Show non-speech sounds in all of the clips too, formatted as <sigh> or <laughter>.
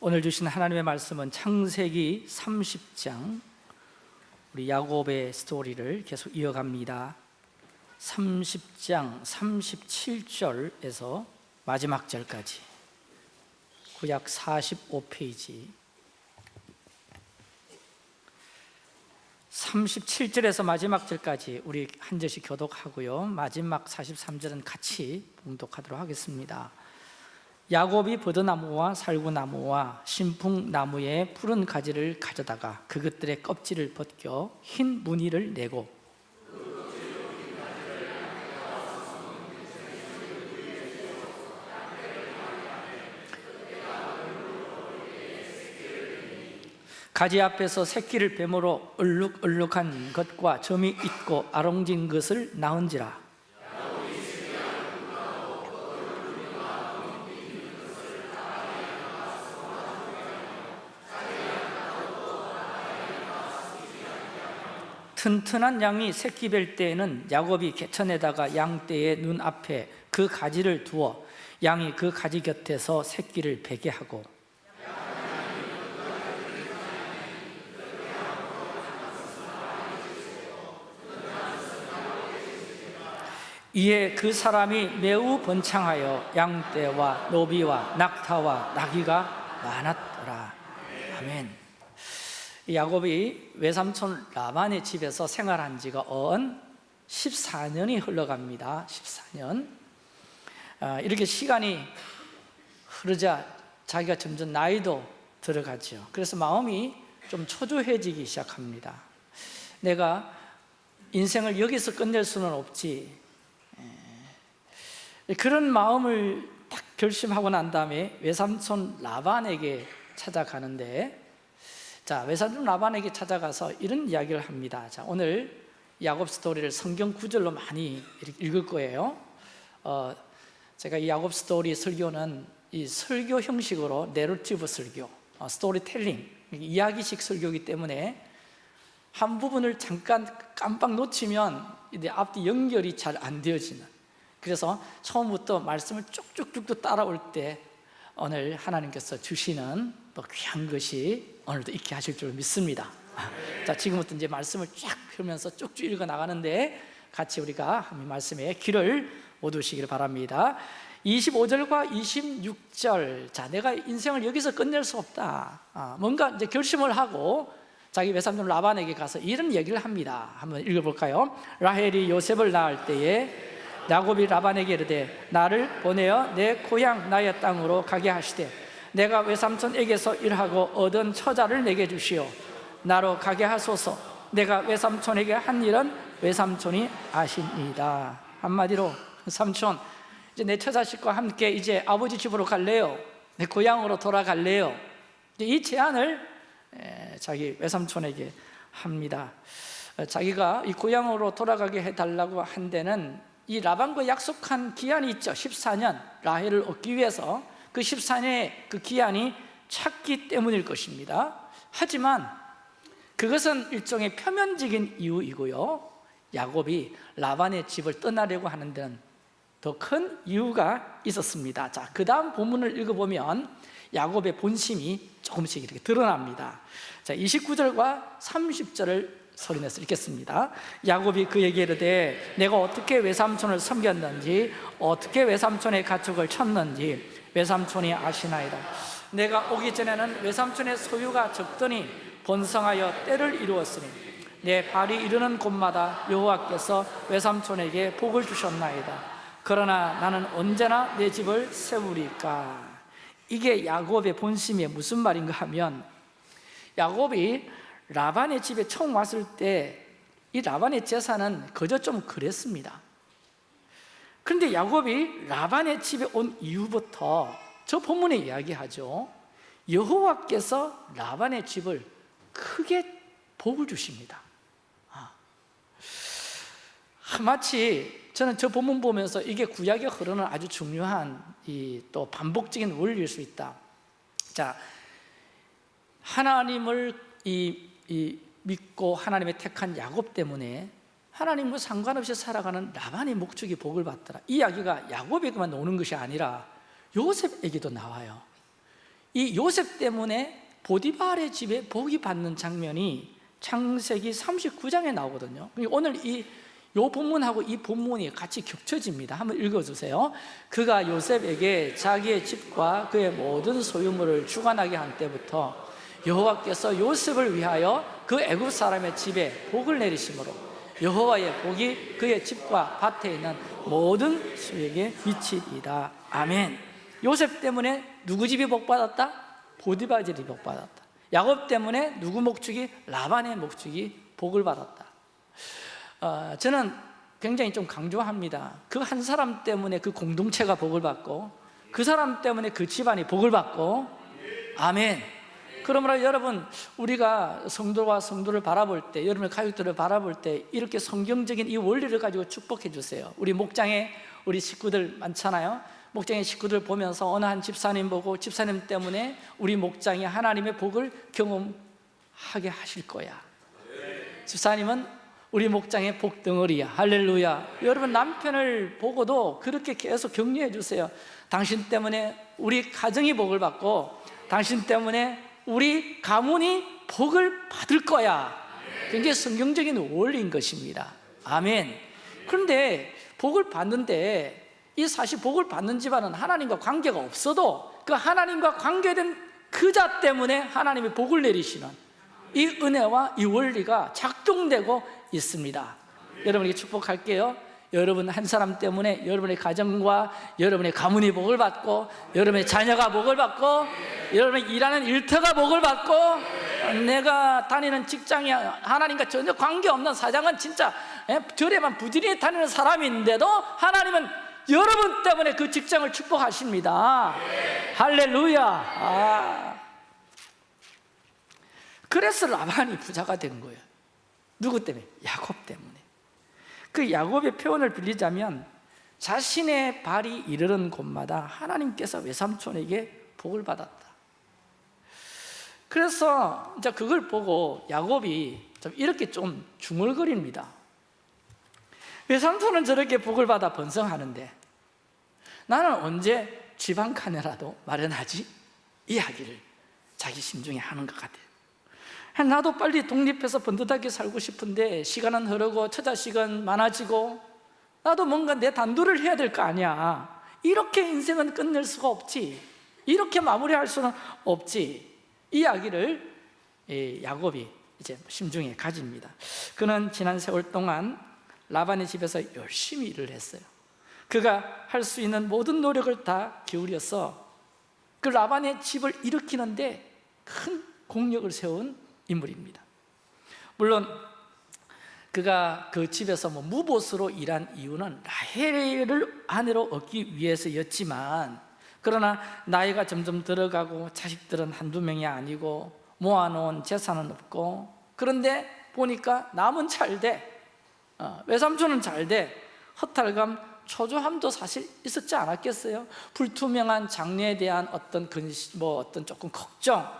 오늘 주신 하나님의 말씀은 창세기 30장 우리 야곱의 스토리를 계속 이어갑니다. 30장 37절에서 마지막 절까지. 구약 45페이지. 37절에서 마지막 절까지 우리 한 절씩 교독하고요. 마지막 43절은 같이 봉독하도록 하겠습니다 야곱이 버드나무와 살구나무와 신풍나무의 푸른 가지를 가져다가 그것들의 껍질을 벗겨 흰 무늬를 내고 가지 앞에서 새끼를 뱀으로 얼룩얼룩한 것과 점이 있고 아롱진 것을 낳은지라 튼튼한 양이 새끼 뵐 때에는 야곱이 개천에다가 양떼의 눈앞에 그 가지를 두어 양이 그 가지 곁에서 새끼를 베게 하고. 이에 그 사람이 매우 번창하여 양떼와 노비와 낙타와 나귀가 많았더라. 아멘 야곱이 외삼촌 라반의 집에서 생활한 지가 언 14년이 흘러갑니다. 14년. 아, 이렇게 시간이 흐르자 자기가 점점 나이도 들어가죠 그래서 마음이 좀 초조해지기 시작합니다. 내가 인생을 여기서 끝낼 수는 없지. 그런 마음을 딱 결심하고 난 다음에 외삼촌 라반에게 찾아가는데 자 외삼촌 라반에게 찾아가서 이런 이야기를 합니다. 자 오늘 야곱 스토리를 성경 구절로 많이 읽을 거예요. 어, 제가 이 야곱 스토리 설교는 이 설교 형식으로 내러티브 설교 어, 스토리텔링 이야기식 설교이기 때문에 한 부분을 잠깐 깜빡 놓치면 이제 앞뒤 연결이 잘 안 되어지는. 그래서 처음부터 말씀을 쭉쭉쭉 따라올 때 오늘 하나님께서 주시는 또 귀한 것이 오늘도 있게 하실 줄 믿습니다. 자 지금부터 이제 말씀을 쫙 펴면서 쭉쭉 읽어 나가는데 같이 우리가 말씀에 귀를 모두시기를 바랍니다. 25절과 26절. 자 내가 인생을 여기서 끝낼 수 없다. 아, 뭔가 이제 결심을 하고 자기 외삼촌 라반에게 가서 이런 얘기를 합니다. 한번 읽어볼까요? 라헬이 요셉을 낳을 때에 야곱이 라반에게 이르되 나를 보내어 내 고향 나의 땅으로 가게 하시되 내가 외삼촌에게서 일하고 얻은 처자를 내게 주시오. 나로 가게 하소서. 내가 외삼촌에게 한 일은 외삼촌이 아십니다. 한마디로 삼촌 이제 내 처자식과 함께 이제 아버지 집으로 갈래요? 내 고향으로 돌아갈래요? 이 제안을 자기 외삼촌에게 합니다. 자기가 이 고향으로 돌아가게 해달라고 한 데는 이 라반과 약속한 기한이 있죠. 14년 라헬을 얻기 위해서 그 14년의 그 기한이 찼기 때문일 것입니다. 하지만 그것은 일종의 표면적인 이유이고요. 야곱이 라반의 집을 떠나려고 하는 데는 더 큰 이유가 있었습니다. 자, 그 다음 본문을 읽어보면 야곱의 본심이 조금씩 이렇게 드러납니다. 자, 29절과 30절을 소리내서 읽겠습니다. 야곱이 그에게 이르되 내가 어떻게 외삼촌을 섬겼는지 어떻게 외삼촌의 가축을 쳤는지 외삼촌이 아시나이다. 내가 오기 전에는 외삼촌의 소유가 적더니 번성하여 때를 이루었으니 내 발이 이르는 곳마다 여호와께서 외삼촌에게 복을 주셨나이다. 그러나 나는 언제나 내 집을 세우리까? 이게 야곱의 본심이 무슨 말인가 하면 야곱이 라반의 집에 처음 왔을 때 이 라반의 재산은 그저 좀 그랬습니다 그런데 야곱이 라반의 집에 온 이후부터 저 본문에 이야기하죠. 여호와께서 라반의 집을 크게 복을 주십니다. 아. 마치 저는 저 본문 보면서 이게 구약에 흐르는 아주 중요한 이 또 반복적인 원리일 수 있다. 자 하나님을 이, 이 믿고 하나님의 택한 야곱 때문에 하나님과 상관없이 살아가는 라반의 목적이 복을 받더라. 이 이야기가 야곱에게만 오는 것이 아니라 요셉에게도 나와요. 이 요셉 때문에 보디발의 집에 복이 받는 장면이 창세기 39장에 나오거든요. 그러니까 오늘 이 요 본문하고 이 본문이 같이 겹쳐집니다. 한번 읽어주세요. 그가 요셉에게 자기의 집과 그의 모든 소유물을 주관하게 한 때부터 여호와께서 요셉을 위하여 그 애굽 사람의 집에 복을 내리심으로 여호와의 복이 그의 집과 밭에 있는 모든 수에게 미치리이다 아멘. 요셉 때문에 누구 집이 복받았다? 보디바 집이 복받았다. 야곱 때문에 누구 목축이? 라반의 목축이 복을 받았다. 어, 저는 굉장히 좀 강조합니다. 그 한 사람 때문에 그 공동체가 복을 받고 그 사람 때문에 그 집안이 복을 받고. 아멘 그러므로 여러분 우리가 성도와 성도를 바라볼 때 여러분의 가족들을 바라볼 때 이렇게 성경적인 이 원리를 가지고 축복해 주세요. 우리 목장에 우리 식구들 많잖아요. 목장의 식구들 보면서 어느 한 집사님 보고 집사님 때문에 우리 목장이 하나님의 복을 경험하게 하실 거야. 집사님은 우리 목장의 복덩어리야. 할렐루야. 여러분 남편을 보고도 그렇게 계속 격려해 주세요. 당신 때문에 우리 가정이 복을 받고 당신 때문에 우리 가문이 복을 받을 거야. 굉장히 성경적인 원리인 것입니다. 아멘. 그런데 복을 받는데 이 사실 복을 받는 집안은 하나님과 관계가 없어도 그 하나님과 관계된 그 자 때문에 하나님이 복을 내리시는 이 은혜와 이 원리가 작동되고 있습니다. 여러분에게 축복할게요 여러분 한 사람 때문에 여러분의 가정과 여러분의 가문이 복을 받고 여러분의 자녀가 복을 받고 여러분의 일하는 일터가 복을 받고 내가 다니는 직장이 하나님과 전혀 관계없는 사장은 진짜 예, 절에만 부지런히 다니는 사람인데도 하나님은 여러분 때문에 그 직장을 축복하십니다 할렐루야 아. 그래서 라반이 부자가 된 거예요 누구 때문에? 야곱 때문에 그 야곱의 표현을 빌리자면 자신의 발이 이르는 곳마다 하나님께서 외삼촌에게 복을 받았다. 그래서 이제 그걸 보고 야곱이 좀 이렇게 좀 중얼거립니다. 외삼촌은 저렇게 복을 받아 번성하는데 나는 언제 집 한 칸이라도 마련하지? 이야기를 자기 심중에 하는 것 같아요 나도 빨리 독립해서 번듯하게 살고 싶은데 시간은 흐르고 처자식은 많아지고 나도 뭔가 내 단도를 해야 될 거 아니야. 이렇게 인생은 끝낼 수가 없지. 이렇게 마무리할 수는 없지. 이 이야기를 야곱이 이제 심중에 가집니다. 그는 지난 세월 동안 라반의 집에서 열심히 일을 했어요. 그가 할 수 있는 모든 노력을 다 기울여서 그 라반의 집을 일으키는데 큰 공력을 세운 인물입니다. 물론 그가 그 집에서 뭐 무보스로 일한 이유는 라헬을 아내로 얻기 위해서였지만 그러나 나이가 점점 들어가고 자식들은 한두 명이 아니고 모아놓은 재산은 없고 그런데 보니까 남은 잘돼. 어, 외삼촌은 잘 돼. 허탈감, 초조함도 사실 있었지 않았겠어요? 불투명한 장래에 대한 어떤 근심, 뭐 어떤 조금 걱정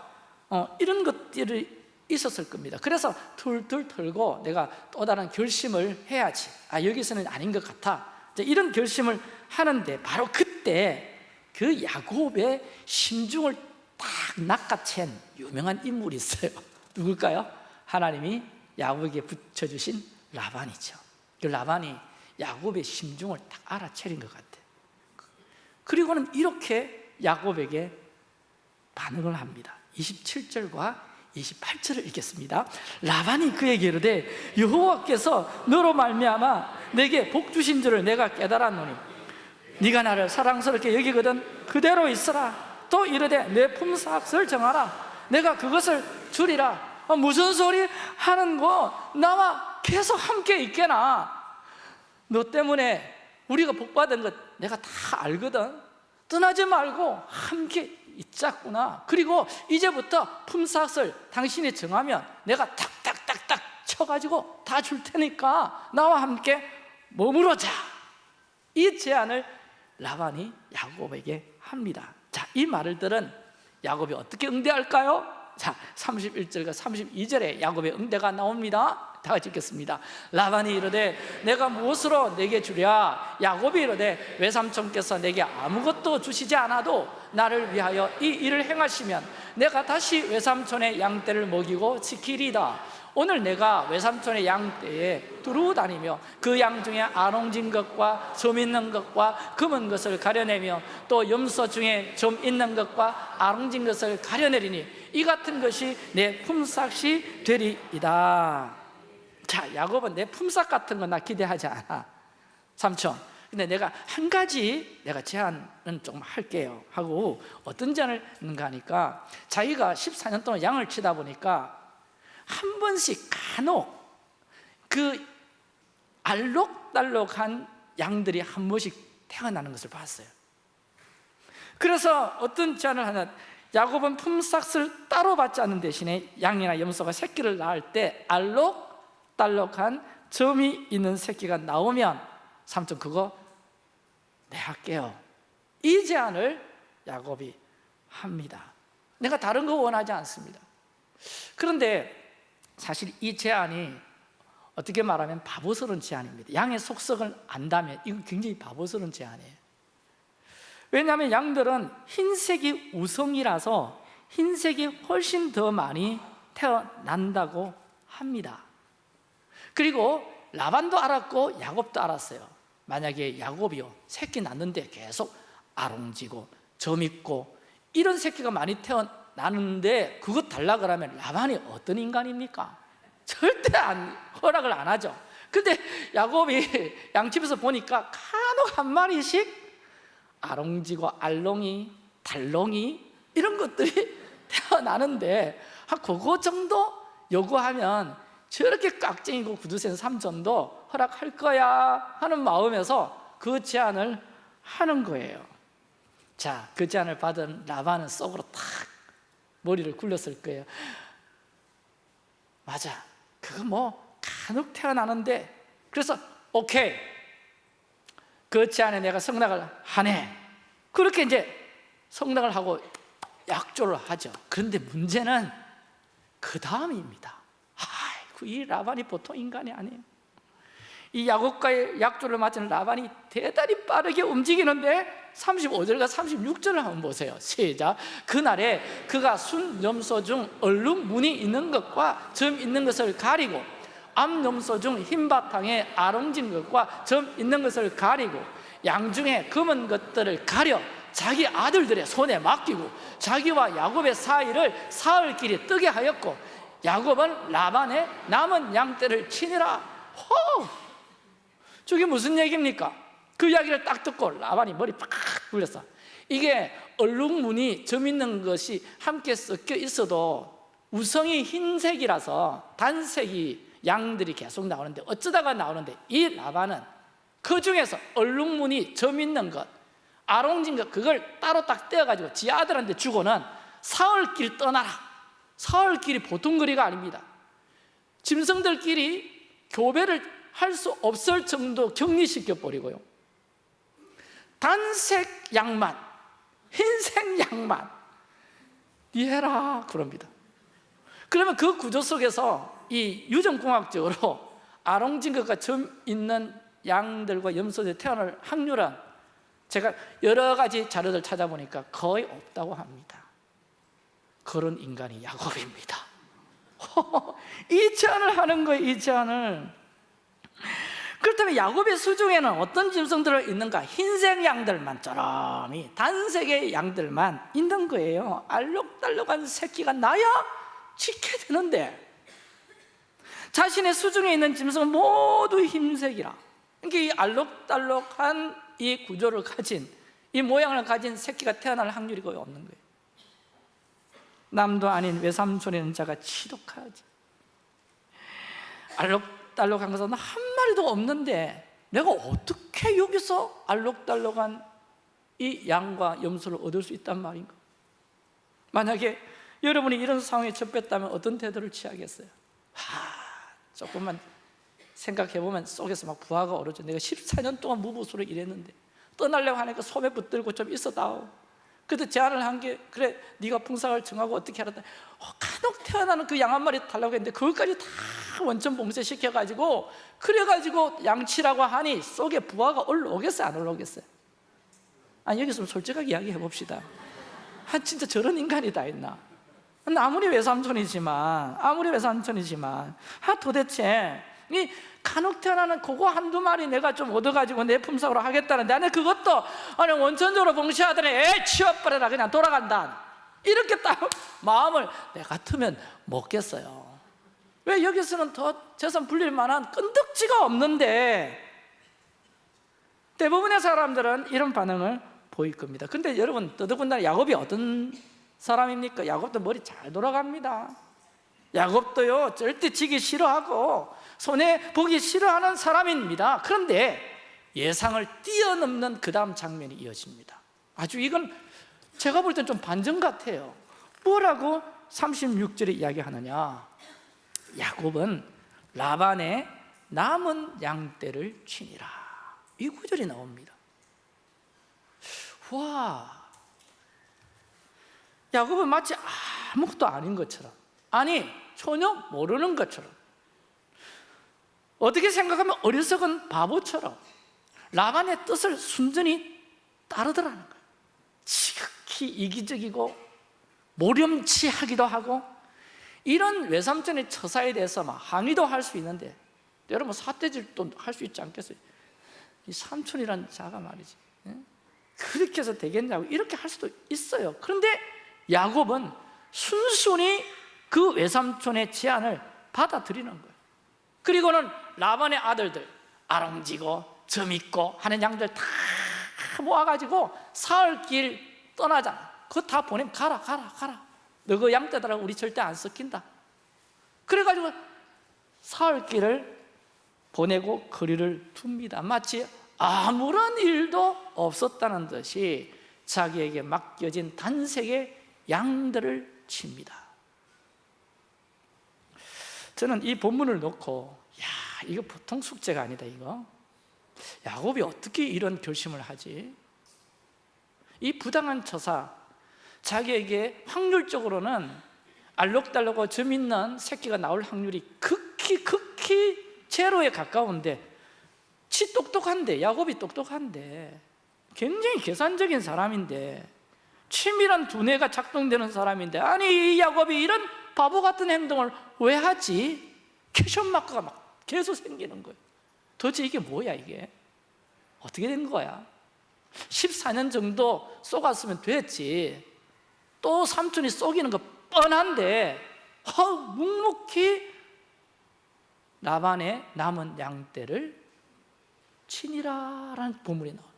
어, 이런 것들이 있었을 겁니다. 그래서 툴툴 털고 내가 또 다른 결심을 해야지. 아 여기서는 아닌 것 같아. 이런 결심을 하는데 바로 그때 그 야곱의 심중을 딱 낚아챈 유명한 인물이 있어요. <laughs> 누굴까요? 하나님이 야곱에게 붙여주신 라반이죠. 그 라반이 야곱의 심중을 딱 알아차린 것 같아요 그리고는 이렇게 야곱에게 반응을 합니다. 27절과 28절을 읽겠습니다. 라반이 그에게 이르되 여호와께서 너로 말미암아 내게 복 주신 줄을 내가 깨달았노니 네가 나를 사랑스럽게 여기거든 그대로 있어라. 또 이르되 내 품삯을 정하라. 내가 그것을 주리라. 어, 무슨 소리 하는 거? 나와 계속 함께 있게나. 너 때문에 우리가 복받은 것 내가 다 알거든. 떠나지 말고 함께 있자꾸나. 그리고 이제부터 품삯을 당신이 정하면 내가 탁탁탁탁 쳐가지고 다 줄 테니까 나와 함께 머무르자. 이 제안을 라반이 야곱에게 합니다. 자, 이 말을 들은 야곱이 어떻게 응대할까요? 자, 31절과 32절에 야곱의 응대가 나옵니다. 다 같이 읽겠습니다. 라반이 이르되 내가 무엇으로 내게 주랴? 야곱이 이르되 외삼촌께서 내게 아무것도 주시지 않아도 나를 위하여 이 일을 행하시면 내가 다시 외삼촌의 양떼를 먹이고 지키리다. 오늘 내가 외삼촌의 양떼에 두루 다니며 그 양 중에 아롱진 것과 점 있는 것과 검은 것을 가려내며 또 염소 중에 점 있는 것과 아롱진 것을 가려내리니 이 같은 것이 내 품삯이 되리이다. 자 야곱은 내 품삯 같은 거 나 기대하지 않아. 삼촌 근데 내가 한 가지 내가 제안은 좀 할게요. 하고 어떤 제안을 했는가 하니까 자기가 14년 동안 양을 치다 보니까 한 번씩 간혹 그 알록달록한 양들이 한 번씩 태어나는 것을 봤어요. 그래서 어떤 제안을 하냐 야곱은 품삯을 따로 받지 않는 대신에 양이나 염소가 새끼를 낳을 때 알록달록한 점이 있는 새끼가 나오면 삼촌 그거 내 할게요. 이 제안을 야곱이 합니다. 내가 다른 거 원하지 않습니다. 그런데 사실 이 제안이 어떻게 말하면 바보스러운 제안입니다. 양의 속성을 안다면 이건 굉장히 바보스러운 제안이에요. 왜냐하면 양들은 흰색이 우성이라서 흰색이 훨씬 더 많이 태어난다고 합니다. 그리고 라반도 알았고 야곱도 알았어요 만약에 야곱이요 새끼 낳는데 계속 아롱지고 점 있고 이런 새끼가 많이 태어나는데 그것 달라 그러면 라반이 어떤 인간입니까? 절대 안, 허락을 안 하죠 근데 야곱이 <laughs> 양집에서 보니까 간혹 한 마리씩 아롱지고 알롱이, 달롱이 이런 것들이 <laughs> 태어나는데 한 그거 정도 요구하면 저렇게 깍쟁이고 구두센 삼촌도 허락할 거야 하는 마음에서 그 제안을 하는 거예요. 자, 그 제안을 받은 라반은 속으로 탁 머리를 굴렸을 거예요. 맞아, 그거 뭐 간혹 태어나는데. 그래서 오케이. 그 제안에 내가 성낙을 하네. 그렇게 이제 성낙을 하고 약조를 하죠. 그런데 문제는 그 다음입니다 아이고 이 라반이 보통 인간이 아니에요. 이 야곱과의 약조를 맞은 라반이 대단히 빠르게 움직이는데 35절과 36절을 한번 보세요. 시작. 그날에 그가 순염소 중 얼룩 무늬 있는 것과 점 있는 것을 가리고 암염소 중 흰바탕에 아롱진 것과 점 있는 것을 가리고 양 중에 검은 것들을 가려 자기 아들들의 손에 맡기고 자기와 야곱의 사이를 사흘 길이 뜨게 하였고 야곱은 라반의 남은 양떼를 치니라 호! 저게 무슨 얘기입니까? 그 이야기를 딱 듣고 라반이 머리 팍 굴렸어 이게 얼룩무늬 점 있는 것이 함께 섞여 있어도 우성이 흰색이라서 단색이 양들이 계속 나오는데 어쩌다가 나오는데 이 라반은 그 중에서 얼룩무늬 점 있는 것 아롱진 것 그걸 따로 딱 떼어가지고 지 아들한테 주고는 사흘길 떠나라 사흘길이 보통 거리가 아닙니다. 짐승들끼리 교배를 할 수 없을 정도 격리시켜 버리고요. 단색 양만 흰색 양만 니 해라 그럽니다. 그러면 그 구조 속에서 이 유전공학적으로 아롱진것과 점 있는 양들과 염소들이 태어날 확률은 제가 여러 가지 자료들 찾아보니까 거의 없다고 합니다 그런 인간이 야곱입니다. <laughs> 이 제안을 하는 거예요 이 제안을. 그렇다면 야곱의 수중에는 어떤 짐승들이 있는가? 흰색 양들만 쪼름이 단색의 양들만 있는 거예요. 알록달록한 새끼가 나야 지게 되는데. 자신의 수중에 있는 짐승은 모두 흰색이라. 그러니까 이 알록달록한 이 구조를 가진 이 모양을 가진 새끼가 태어날 확률이 거의 없는 거예요 남도 아닌 외삼촌이는 자가 지독하지. 알록달록한 것은 한 마리도 없는데 내가 어떻게 여기서 알록달록한 이 양과 염소를 얻을 수 있단 말인가? 만약에 여러분이 이런 상황에 접했다면 어떤 태도를 취하겠어요? 하, 조금만 생각해보면 속에서 막 부하가 오르죠. 내가 14년 동안 무보수로 일했는데 떠나려고 하니까 소매 붙들고 좀 있어다오 그때 제안을 한 게 그래 네가 풍상을 정하고 어떻게 하라 어, 간혹 태어나는 그 양 한 마리 달라고 했는데 그것까지 다 원천 봉쇄시켜가지고 그래가지고 양치라고 하니 속에 부하가 올라오겠어요? 안 올라오겠어요? 아니 여기서 솔직하게 이야기해 봅시다. 아 진짜 저런 인간이 다 있나? 아무리 외삼촌이지만 아무리 외삼촌이지만 아 도대체 이 간혹 태어나는 그거 한두 마리 내가 좀 얻어가지고 내 품삯으로 하겠다는데 아니 그것도 아니 원천적으로 봉쇄하더니 에 치워버려라 그냥 돌아간다. 이렇게 딱 <laughs> 마음을 내 같으면 먹겠어요. 왜 여기서는 더 재산 불릴 만한 끈덕지가 없는데 대부분의 사람들은 이런 반응을 보일 겁니다. 근데 여러분 더더군다나 야곱이 어떤 사람입니까? 야곱도 머리 잘 돌아갑니다. 야곱도요 절대 지기 싫어하고 손해 보기 싫어하는 사람입니다. 그런데 예상을 뛰어넘는 그 다음 장면이 이어집니다. 아주 이건 제가 볼 땐 좀 반전 같아요. 뭐라고 36절에 이야기하느냐? 야곱은 라반의 남은 양떼를 치니라. 이 구절이 나옵니다. 와 야곱은 마치 아무것도 아닌 것처럼 아니 전혀 모르는 것처럼 어떻게 생각하면 어리석은 바보처럼 라반의 뜻을 순전히 따르더라는 거예요 지극히 이기적이고 모렴치하기도 하고 이런 외삼촌의 처사에 대해서 막 항의도 할 수 있는데 여러분 사태질도 할 수 있지 않겠어요? 이 삼촌이란 자가 말이지 예? 그렇게 해서 되겠냐고 이렇게 할 수도 있어요 그런데 야곱은 순순히 그 외삼촌의 제안을 받아들이는 거예요 그리고는 라반의 아들들 아롱지고 점있고 하는 양들 다 모아가지고 사흘길 떠나자. 그거 다 보내면 가라 가라 가라. 너 그 양떼들하고 우리 절대 안 섞인다. 그래가지고 사흘길을 보내고 거리를 둡니다. 마치 아무런 일도 없었다는 듯이 자기에게 맡겨진 단색의 양들을 칩니다. 저는 이 본문을 놓고 야 이거 보통 숙제가 아니다 이거 야곱이 어떻게 이런 결심을 하지? 이 부당한 처사 자기에게 확률적으로는 알록달록하고 점 있는 새끼가 나올 확률이 극히 극히 제로에 가까운데 치 똑똑한데 야곱이 똑똑한데 굉장히 계산적인 사람인데 치밀한 두뇌가 작동되는 사람인데 아니 이 야곱이 이런 바보 같은 행동을 왜 하지? 캐션 마크가 막 계속 생기는 거예요 도대체 이게 뭐야 이게? 어떻게 된 거야? 14년 정도 쏘갔으면 됐지 또 삼촌이 쏘기는 거 뻔한데 허, 묵묵히 나반의 남은 양떼를 치니라라는 본문이 나와요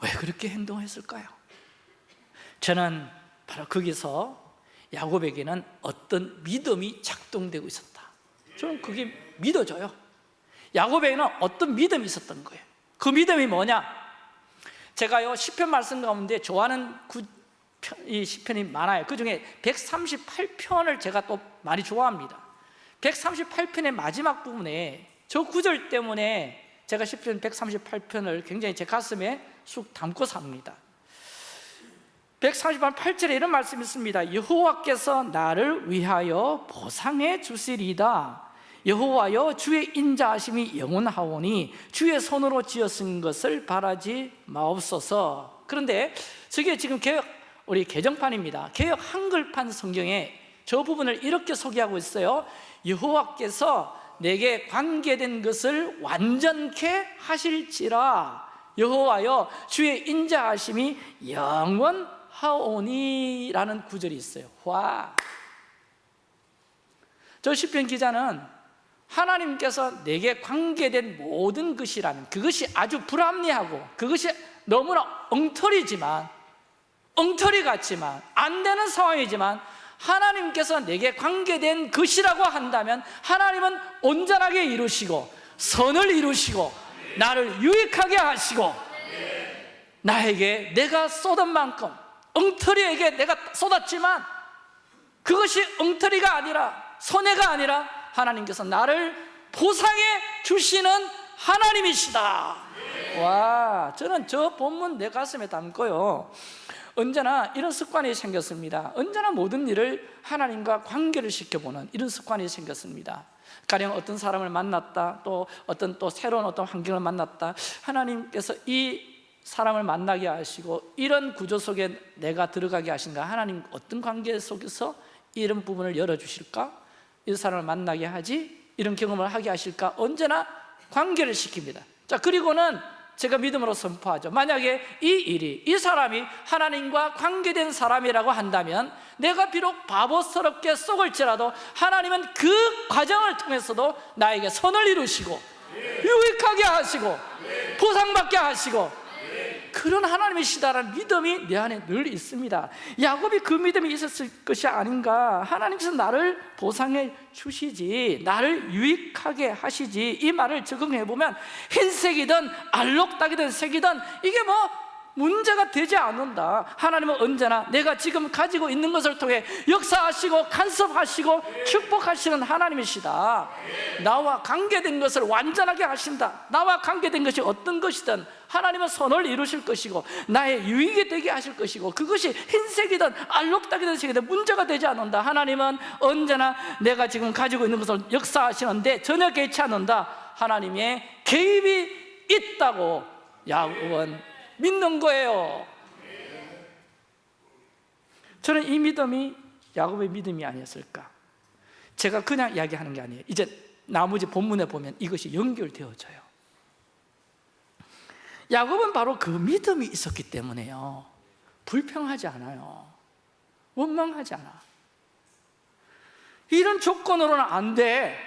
왜 그렇게 행동했을까요? 저는 바로 거기서 야곱에게는 어떤 믿음이 작동되고 있었다. 저는 그게 믿어져요. 야곱에게는 어떤 믿음이 있었던 거예요. 그 믿음이 뭐냐? 제가요 시편 말씀 가운데 좋아하는 구, 이 시편이 많아요. 그 중에 138편을 제가 또 많이 좋아합니다. 138편의 마지막 부분에 저 구절 때문에 제가 시편 138편을 굉장히 제 가슴에 쑥 담고 삽니다 138편 8절에 이런 말씀이 있습니다. 여호와께서 나를 위하여 보상해 주시리다. 여호와여 주의 인자하심이 영원하오니 주의 손으로 지었은 것을 바라지 마옵소서. 그런데 저게 지금 개혁 우리 개정판입니다. 개혁 한글판 성경에 저 부분을 이렇게 소개하고 있어요. 여호와께서 내게 관계된 것을 완전케 하실지라. 여호와여 주의 인자하심이 영원 하오니라는 구절이 있어요 와. 저 시편 기자는 하나님께서 내게 관계된 모든 것이라는 그것이 아주 불합리하고 그것이 너무나 엉터리지만 엉터리 같지만 안 되는 상황이지만 하나님께서 내게 관계된 것이라고 한다면 하나님은 온전하게 이루시고 선을 이루시고 나를 유익하게 하시고 나에게 내가 쏟은 만큼 엉터리에게 내가 쏟았지만 그것이 엉터리가 아니라 손해가 아니라 하나님께서 나를 보상해 주시는 하나님이시다 와, 저는 저 본문 내 가슴에 담고요. 언제나 이런 습관이 생겼습니다. 언제나 모든 일을 하나님과 관계를 시켜보는 이런 습관이 생겼습니다. 가령 어떤 사람을 만났다, 또 어떤 또 새로운 어떤 환경을 만났다. 하나님께서 이 사람을 만나게 하시고 이런 구조 속에 내가 들어가게 하신가? 하나님 어떤 관계 속에서 이런 부분을 열어주실까? 이 사람을 만나게 하지? 이런 경험을 하게 하실까? 언제나 관계를 시킵니다. 자, 그리고는 제가 믿음으로 선포하죠. 만약에 이 일이 이 사람이 하나님과 관계된 사람이라고 한다면 내가 비록 바보스럽게 썩을지라도 하나님은 그 과정을 통해서도 나에게 선을 이루시고 유익하게 하시고 보상받게 하시고 그런 하나님이시다라는 믿음이 내 안에 늘 있습니다. 야곱이 그 믿음이 있었을 것이 아닌가? 하나님께서 나를 보상해 주시지 나를 유익하게 하시지 이 말을 적응해 보면 흰색이든 알록달이든 색이든 이게 뭐 문제가 되지 않는다. 하나님은 언제나 내가 지금 가지고 있는 것을 통해 역사하시고 간섭하시고 축복하시는 하나님이시다. 나와 관계된 것을 완전하게 하신다. 나와 관계된 것이 어떤 것이든 하나님은 선을 이루실 것이고 나의 유익이 되게 하실 것이고 그것이 흰색이든 알록달이든 색이든 문제가 되지 않는다. 하나님은 언제나 내가 지금 가지고 있는 것을 역사하시는데 전혀 개의치 않는다. 하나님의 개입이 있다고 야곱은 믿는 거예요. 저는 이 믿음이 야곱의 믿음이 아니었을까? 제가 그냥 이야기하는 게 아니에요. 이제 나머지 본문에 보면 이것이 연결되어져요. 야곱은 바로 그 믿음이 있었기 때문에요. 불평하지 않아요. 원망하지 않아. 이런 조건으로는 안돼.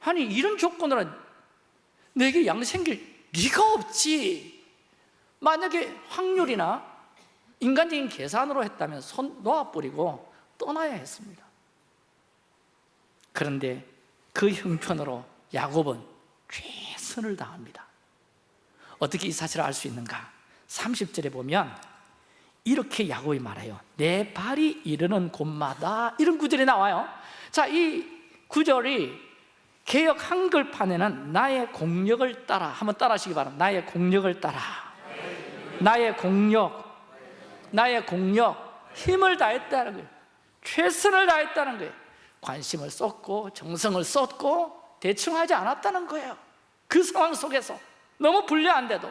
아니 이런 조건으로는 내게 양 생길 리가 없지 만약에 확률이나 인간적인 계산으로 했다면 손 놓아버리고 떠나야 했습니다. 그런데 그 형편으로 야곱은 최선을 다합니다. 어떻게 이 사실을 알 수 있는가? 30절에 보면 이렇게 야곱이 말해요. 내 발이 이르는 곳마다 이런 구절이 나와요. 자, 이 구절이 개혁 한글판에는 나의 공력을 따라 한번 따라 하시기 바랍니다. 나의 공력을 따라 나의 공력 나의 공력 힘을 다했다는 거예요. 최선을 다했다는 거예요. 관심을 쏟고 정성을 쏟고 대충 하지 않았다는 거예요. 그 상황 속에서. 너무 불리한데도.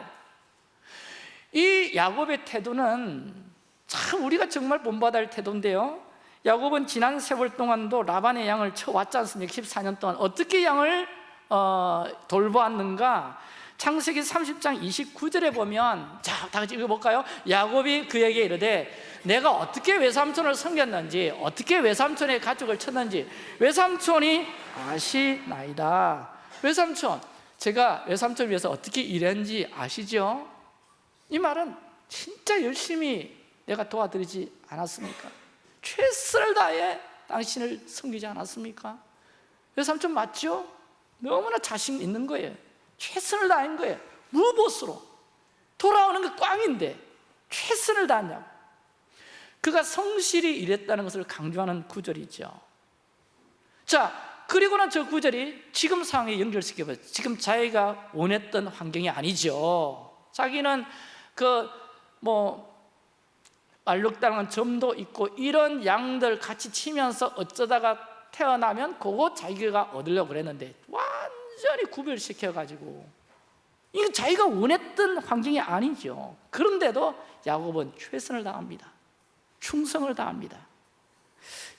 이 야곱의 태도는 참 우리가 정말 할 태도인데요. 야곱은 지난 세월 동안도 라반의 양을 쳐왔지 않습니까? 14년 동안. 어떻게 양을 어, 돌보았는가? 창세기 30장 29절에 보면 자, 다 같이 읽어볼까요? 야곱이 그에게 이르되 내가 어떻게 외삼촌을 섬겼는지 어떻게 외삼촌의 가족을 쳤는지 외삼촌이 아시나이다 외삼촌 제가 외삼촌을 위해서 어떻게 일했는지 아시죠? 이 말은 진짜 열심히 내가 도와드리지 않았습니까? 최선을 다해 당신을 섬기지 않았습니까? 외삼촌 맞죠? 너무나 자신 있는 거예요 최선을 다한 거예요. 무보스로. 돌아오는 게 꽝인데 최선을 다했냐고. 그가 성실히 일했다는 것을 강조하는 구절이죠. 자 그리고는 저 구절이 지금 상황에 연결시켜봐요 지금 자기가 원했던 환경이 아니죠. 자기는 그뭐 알록달록한 점도 있고 이런 양들 같이 치면서 어쩌다가 태어나면 그거 자기가 얻으려고 그랬는데 완전히 구별시켜가지고. 이거 자기가 원했던 환경이 아니죠. 그런데도 야곱은 최선을 다합니다. 충성을 다합니다.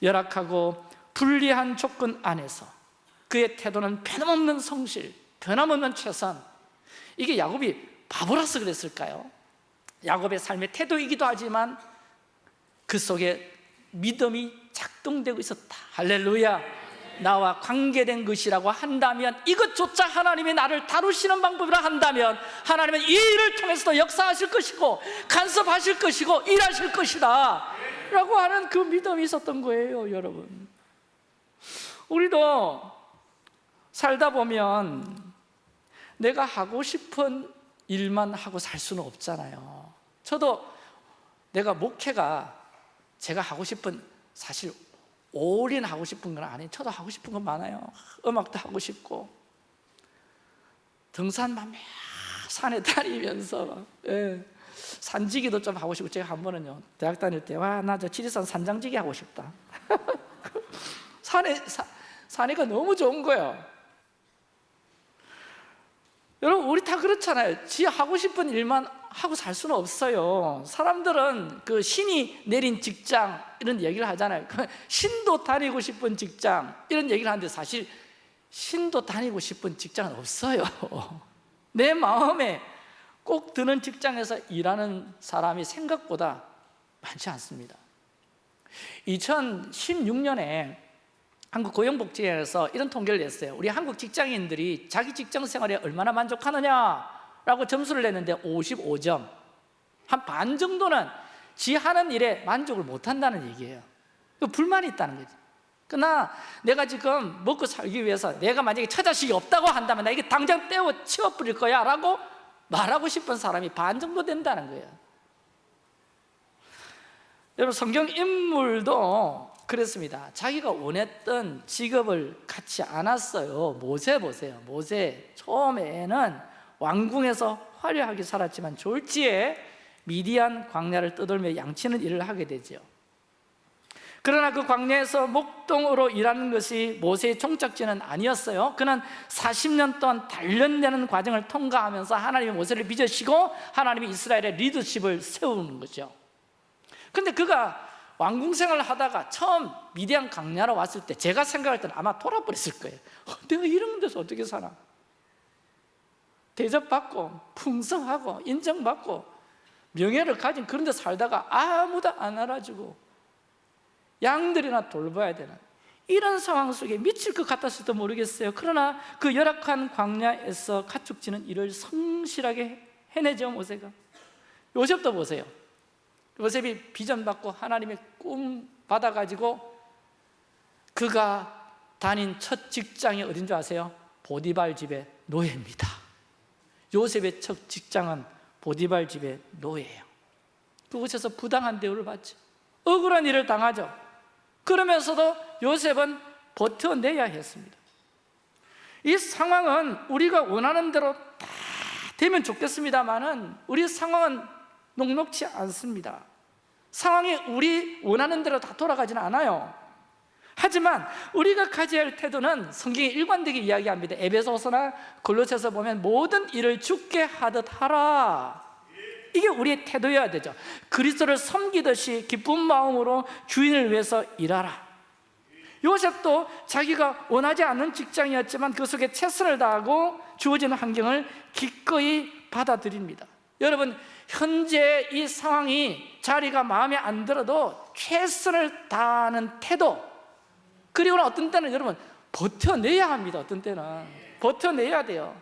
열악하고 불리한 조건 안에서 그의 태도는 변함없는 성실 변함없는 최선. 이게 야곱이 바보라서 그랬을까요? 야곱의 삶의 태도이기도 하지만 그 속에 믿음이 작동되고 있었다. 할렐루야 나와 관계된 것이라고 한다면 이것조차 하나님이 나를 다루시는 방법이라 한다면 하나님은 이 일을 통해서도 역사하실 것이고 간섭하실 것이고 일하실 것이다 라고 하는 그 믿음이 있었던 거예요 여러분. 우리도 살다 보면 내가 하고 싶은 일만 하고 살 수는 없잖아요. 저도 내가 목회가 제가 하고 싶은 사실 올인하고 싶은 건 아니에요 저도 하고 싶은 건 많아요. 음악도 하고 싶고. 등산만 산에 다니면서 막, 예. 산지기도 좀 하고 싶고 제가 한 번은요 대학 다닐 때 와 나 저 지리산 산장지기 하고 싶다. <laughs> 산에 사, 산이가 너무 좋은 거예요. 여러분 우리 다 그렇잖아요. 지 하고 싶은 일만 하고 살 수는 없어요. 사람들은 그 신이 내린 직장 이런 얘기를 하잖아요. <laughs> 그 신도 다니고 싶은 직장 이런 얘기를 하는데 사실 신도 다니고 싶은 직장은 없어요. <laughs> 내 마음에 꼭 드는 직장에서 일하는 사람이 생각보다 많지 않습니다. 2016년에 한국 고용복지회에서 이런 통계를 냈어요. 우리 한국 직장인들이 자기 직장 생활에 얼마나 만족하느냐 라고 점수를 냈는데 55점. 한 반 정도는 지 하는 일에 만족을 못한다는 얘기예요. 그 불만이 있다는 거지. 그러나 내가 지금 먹고 살기 위해서 내가 만약에 처자식이 없다고 한다면 나 이게 당장 떼어 치워버릴 거야 라고 말하고 싶은 사람이 반 정도 된다는 거예요. 여러분 성경 인물도 그랬습니다. 자기가 원했던 직업을 갖지 않았어요. 모세 보세요. 모세. 처음에는 왕궁에서 화려하게 살았지만 졸지에 미디안 광야를 떠돌며 양치는 일을 하게 되죠 그러나 그 광야에서 목동으로 일하는 것이 모세의 종착지는 아니었어요. 그는 40년 동안 단련되는 과정을 통과하면서 하나님의 모세를 빚으시고 하나님이 이스라엘의 리더십을 세우는 거죠. 근데 그가 왕궁 생활을 하다가 처음 미디안 강야로 왔을 때 제가 생각할 때는 아마 돌아버렸을 거예요. 어, <laughs> 내가 이런 데서 어떻게 사나 대접받고 풍성하고 인정받고 명예를 가진 그런 데 살다가 아무도 안 알아주고 양들이나 돌봐야 되는 이런 상황 속에 미칠 것 같았을지도 모르겠어요. 그러나 그 열악한 광야에서 가축지는 일을 성실하게 해내죠 모세가. 요셉도 보세요. 요셉이 비전 받고 하나님의 꿈 받아가지고 그가 다닌 첫 직장이 어딘 줄 아세요? 보디발 집의 노예입니다 요셉의 첫 직장은 보디발 집의 노예예요. 그곳에서 부당한 대우를 받죠. 억울한 일을 당하죠. 그러면서도 요셉은 버텨내야 했습니다. 이 상황은 우리가 원하는 대로 다 되면 좋겠습니다만 우리 상황은 녹록치 않습니다. 상황이 우리 원하는 대로 다 돌아가지는 않아요 하지만 우리가 가져야 할 태도는 성경이 일관되게 이야기합니다. 에베소서나 골로새서 보면 모든 일을 죽게 하듯 하라. 이게 우리의 태도여야 되죠. 그리스도를 섬기듯이 기쁜 마음으로 주인을 위해서 일하라. 요셉도 자기가 원하지 않는 직장이었지만 그 속에 최선을 다하고 주어진 환경을 기꺼이 받아들입니다. 여러분 현재 이 상황이 자리가 마음에 안 들어도 최선을 다하는 태도 그리고 어떤 때는 여러분 버텨내야 합니다 어떤 때는. 버텨내야 돼요.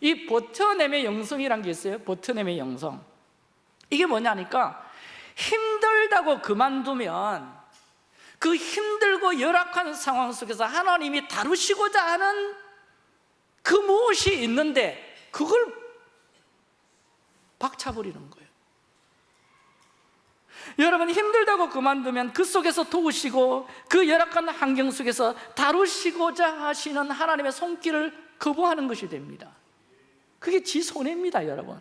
이 버텨냄의 영성이란 게 있어요. 버텨냄의 영성. 이게 뭐냐니까 힘들다고 그만두면 그 힘들고 열악한 상황 속에서 하나님이 다루시고자 하는 그 무엇이 있는데 그걸 박차버리는 거예요 여러분 힘들다고 그만두면 그 속에서 도우시고 그 열악한 환경 속에서 다루시고자 하시는 하나님의 손길을 거부하는 것이 됩니다. 그게 지 손해입니다 여러분.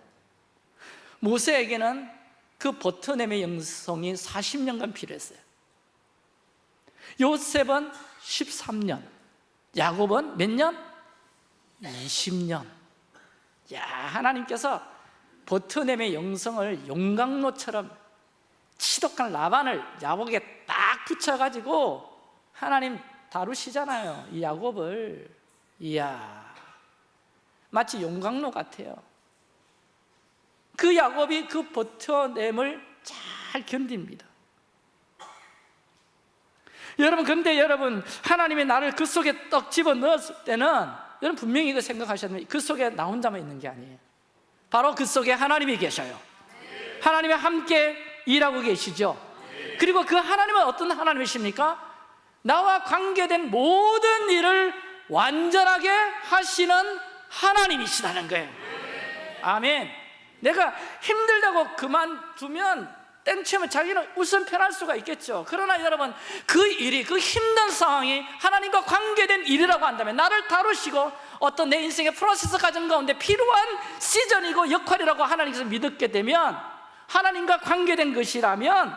모세에게는 그 버텨냄의 영성이 40년간 필요했어요. 요셉은 13년 야곱은 몇 년? 20년. 야 하나님께서 버텨냄의 영성을 용광로처럼 치독한 라반을 야곱에게 딱 붙여가지고 하나님 다루시잖아요 이 야곱을. 이야 마치 용광로 같아요. 그 야곱이 그 버텨냄을 잘 견딥니다. 여러분 근데 여러분 하나님이 나를 그 속에 떡 집어넣었을 때는 여러분 분명히 이거 됩니다 그 속에 나 혼자만 있는 게 아니에요. 바로 그 속에 하나님이 계셔요. 하나님이 함께 일하고 계시죠? 그리고 그 하나님은 어떤 하나님이십니까? 나와 관계된 모든 일을 완전하게 하시는 하나님이시다는 거예요. 아멘. 내가 힘들다고 그만두면 땡치면 자기는 우선 편할 수가 있겠죠. 그러나 여러분 그 일이 그 힘든 상황이 하나님과 관계된 일이라고 한다면 나를 다루시고 어떤 내 인생의 프로세스 과정 가운데 필요한 시즌이고 역할이라고 하나님께서 믿었게 되면 하나님과 관계된 것이라면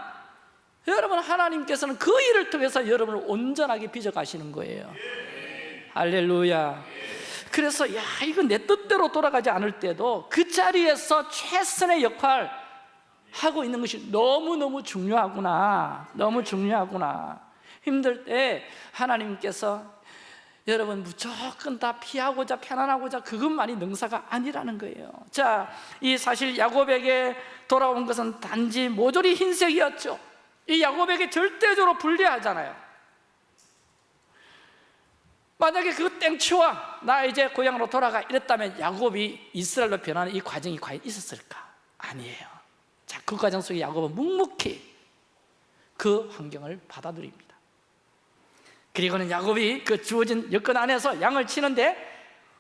여러분 하나님께서는 그 일을 통해서 여러분을 온전하게 빚어가시는 거예요. 할렐루야. 그래서 야 이거 내 뜻대로 돌아가지 않을 때도 그 자리에서 최선의 역할 하고 있는 것이 너무너무 중요하구나. 너무 중요하구나. 힘들 때 하나님께서 여러분 무조건 다 피하고자 편안하고자 그것만이 능사가 아니라는 거예요. 자, 이 사실 야곱에게 돌아온 것은 단지 모조리 흰색이었죠. 이 야곱에게 절대적으로 불리하잖아요. 만약에 그 땡치와 나 이제 고향으로 돌아가 이랬다면 야곱이 이스라엘로 변하는 이 과정이 과연 있었을까? 아니에요. 자, 그 과정 속에 야곱은 묵묵히 그 환경을 받아들입니다. 그리고는 야곱이 그 주어진 여건 안에서 양을 치는데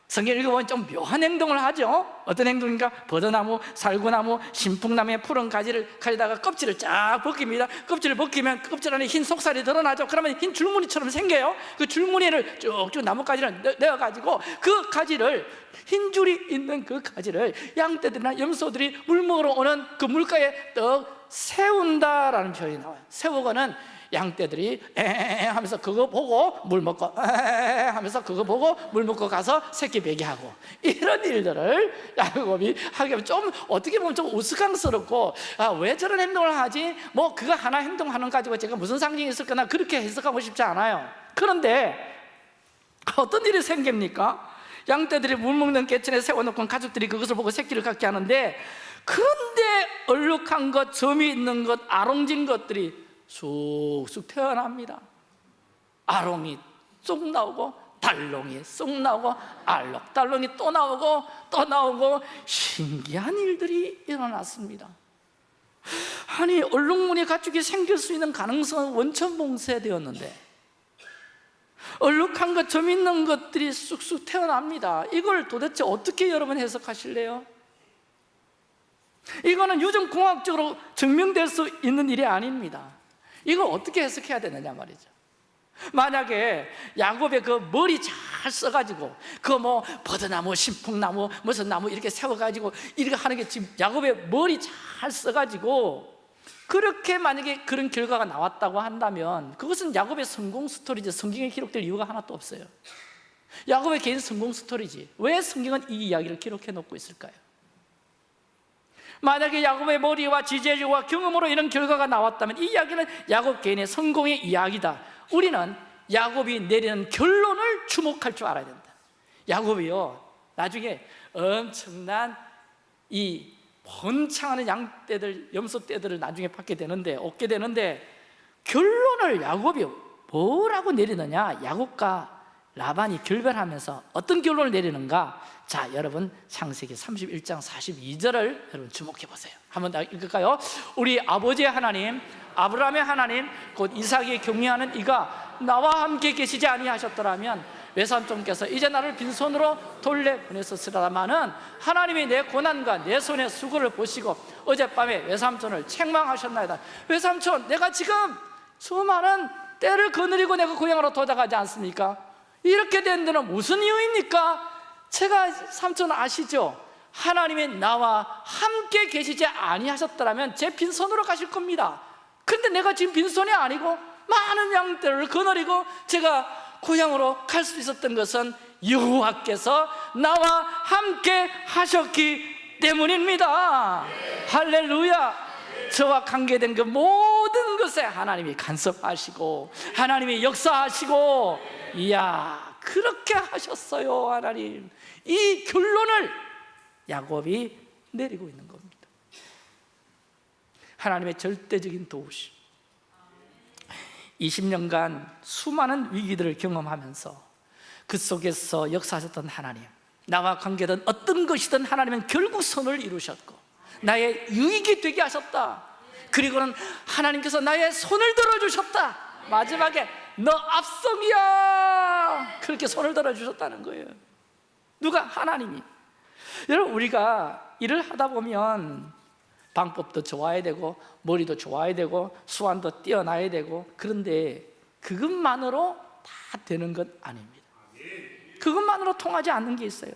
성경 읽어보면 좀 묘한 행동을 하죠. 어떤 행동인가? 버드나무, 살구나무, 신풍나무의 푸른 가지를 가지다가 껍질을 쫙 벗깁니다. 껍질을 벗기면 껍질 안에 흰 속살이 드러나죠. 그러면 흰 줄무늬처럼 생겨요. 그 줄무늬를 쭉쭉 나뭇가지를 내어가지고 그 가지를 흰 줄이 있는 그 가지를 양떼들이나 염소들이 물 먹으러 오는 그 물가에 떡 세운다라는 표현이 나와요. 세우고는 양떼들이 에 하면서 그거 보고 물 먹고 에 하면서 그거 보고 물 먹고 가서 새끼 배기하고 이런 일들을 야곱이 하게 하면 좀 어떻게 보면 좀 우스꽝스럽고 아, 왜 저런 행동을 하지? 뭐 그거 하나 행동하는 가지고 제가 무슨 상징이 있을까나 그렇게 해석하고 싶지 않아요 그런데 어떤 일이 생깁니까? 양떼들이 물 먹는 개천에 세워놓고 가족들이 그것을 보고 새끼를 갖게 하는데 그런데 얼룩한 것, 점이 있는 것, 아롱진 것들이 쑥쑥 태어납니다. 아롱이 쑥 나오고 달롱이 쑥 나오고 알록달롱이 또 나오고 또 나오고 신기한 일들이 일어났습니다. 아니 얼룩무늬 가축이 생길 수 있는 가능성은 원천 봉쇄되었는데 얼룩한 것, 점 있는 것들이 쑥쑥 태어납니다. 이걸 도대체 어떻게 여러분 해석하실래요? 이거는 유전공학적으로 증명될 수 있는 일이 아닙니다 이걸 어떻게 해석해야 되느냐 말이죠. 만약에 야곱의 그 머리 잘 써가지고 그 뭐 버드나무, 신풍나무, 무슨 나무 이렇게 세워가지고 이렇게 하는 게 지금 야곱의 머리 잘 써가지고 그렇게 만약에 그런 결과가 나왔다고 한다면 그것은 야곱의 성공 스토리지 성경에 기록될 이유가 하나도 없어요. 야곱의 개인 성공 스토리지. 왜 성경은 이 이야기를 기록해 놓고 있을까요? 만약에 야곱의 머리와 지제력과 경험으로 이런 결과가 나왔다면 이 이야기는 야곱 개인의 성공의 이야기다. 우리는 야곱이 내리는 결론을 주목할 줄 알아야 된다. 야곱이요 나중에 엄청난 이 번창하는 양떼들, 염소떼들을 나중에 받게 되는데 얻게 되는데 결론을 야곱이 뭐라고 내리느냐? 야곱과 라반이 결별하면서 어떤 결론을 내리는가 자 여러분 창세기 31장 42절을 여러분 주목해 보세요 한번 더 읽을까요? 우리 아버지의 하나님 아브라함의 하나님 곧 이삭이 경외하는 이가 나와 함께 계시지 아니하셨더라면 외삼촌께서 이제 나를 빈손으로 돌려 보냈었으라마는 하나님이 내 고난과 내 손의 수고를 보시고 어젯밤에 외삼촌을 책망하셨나이다 외삼촌 내가 지금 수많은 때를 거느리고 내가 고향으로 도착하지 않습니까? 이렇게 된 데는 무슨 이유입니까? 제가 삼촌 아시죠? 하나님이 나와 함께 계시지 아니하셨더라면 제 빈손으로 가실 겁니다 근데 내가 지금 빈손이 아니고 많은 양들을 거느리고 제가 고향으로 갈 수 있었던 것은 여호와께서 나와 함께 하셨기 때문입니다 할렐루야 저와 관계된 그 모든 것에 하나님이 간섭하시고 하나님이 역사하시고 이야 그렇게 하셨어요 하나님. 이 결론을 야곱이 내리고 있는 겁니다. 하나님의 절대적인 도우심. 20년간 수많은 위기들을 경험하면서 그 속에서 역사하셨던 하나님 나와 관계된 어떤 것이든 하나님은 결국 선을 이루셨고 나의 유익이 되게 하셨다 그리고는 하나님께서 나의 손을 들어주셨다. 마지막에 너 압성이야. 그렇게 손을 들어주셨다는 거예요. 누가? 하나님이. 여러분 우리가 일을 하다 보면 방법도 좋아야 되고 머리도 좋아야 되고 수완도 뛰어나야 되고 그런데 그것만으로 다 되는 것 아닙니다. 그것만으로 통하지 않는 게 있어요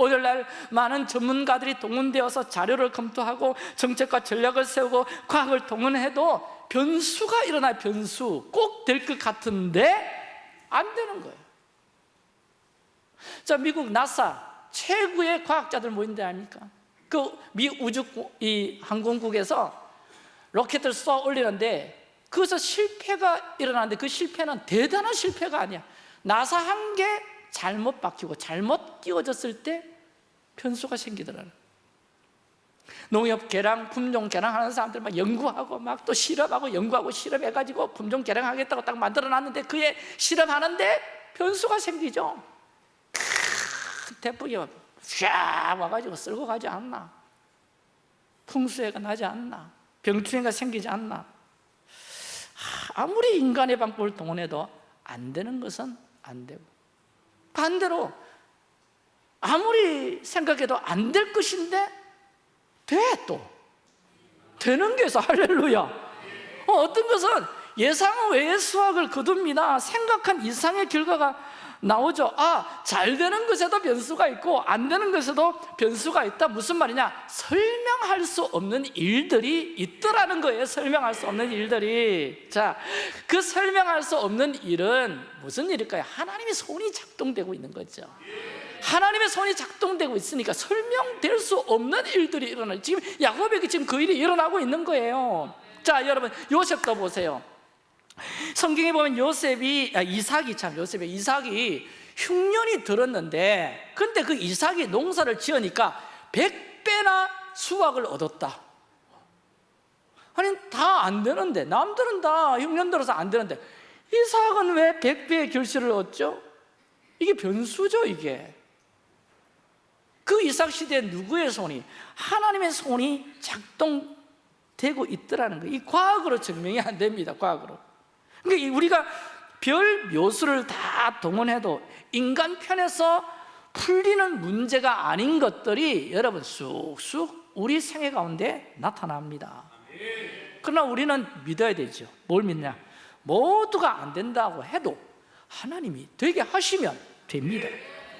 오늘날 많은 전문가들이 동원되어서 자료를 검토하고 정책과 전략을 세우고 과학을 동원해도 변수가 일어나요 변수 꼭 될 것 같은데 안 되는 거예요 자 미국 나사 최고의 과학자들 모인데 아닙니까? 그 미 우주 이 항공국에서 로켓을 쏘아 올리는데 그것서 실패가 일어나는데 그 실패는 대단한 실패가 아니야 나사 한 개 잘못 박히고 잘못 끼워졌을 때 변수가 생기더라는 농협 개량, 품종 개량하는 사람들 막 연구하고 막 또 실험하고 연구하고 실험해가지고 품종 개량하겠다고 딱 만들어놨는데 그에 실험하는데 변수가 생기죠. 큰 태풍이 쫙 와가지고 쓸고 가지 않나. 풍수해가 나지 않나. 병충해가 생기지 않나. 아무리 인간의 방법을 동원해도 안 되는 것은 안 되고. 반대로 아무리 생각해도 안 될 것인데 돼 또. 되는 게 있어 할렐루야. 어, 어떤 것은 예상 외의 수확을 거둡니다. 생각한 이상의 결과가 나오죠. 아, 잘 되는 것에도 변수가 있고 안 되는 것에도 변수가 있다. 무슨 말이냐? 설명할 수 없는 일들이 있더라는 거예요. 설명할 수 없는 일들이. 자, 그 설명할 수 없는 일은 무슨 일일까요? 하나님의 손이 작동되고 있는 거죠 하나님의 손이 작동되고 있으니까 설명될 수 없는 일들이 일어나요 지금 야곱에게 지금 그 일이 일어나고 있는 거예요. 자 여러분 요셉도 보세요. 성경에 보면 요셉이 아, 이삭이 참 요셉의 이삭이 흉년이 들었는데 근데 그 이삭이 농사를 지으니까 100배나 수확을 얻었다. 아니 다 안 되는데 남들은 다 흉년 들어서 안 되는데 이삭은 왜 100배의 결실을 얻죠? 이게 변수죠 이게 그 이삭 시대에 누구의 손이? 하나님의 손이 작동되고 있더라는 거예요 이 과학으로 증명이 안 됩니다 과학으로 그러니까 우리가 별 묘수를 다 동원해도 인간 편에서 풀리는 문제가 아닌 것들이 여러분 쑥쑥 우리 생애 가운데 나타납니다 그러나 우리는 믿어야 되죠 뭘 믿냐? 모두가 안 된다고 해도 하나님이 되게 하시면 됩니다